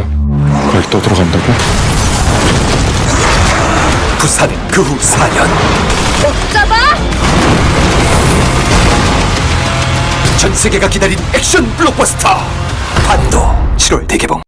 있어? 거기 또 들어간다고? 부산은 그 후 4년 잡아! 전 세계가 기다린 액션 블록버스터 반도 7월 대개봉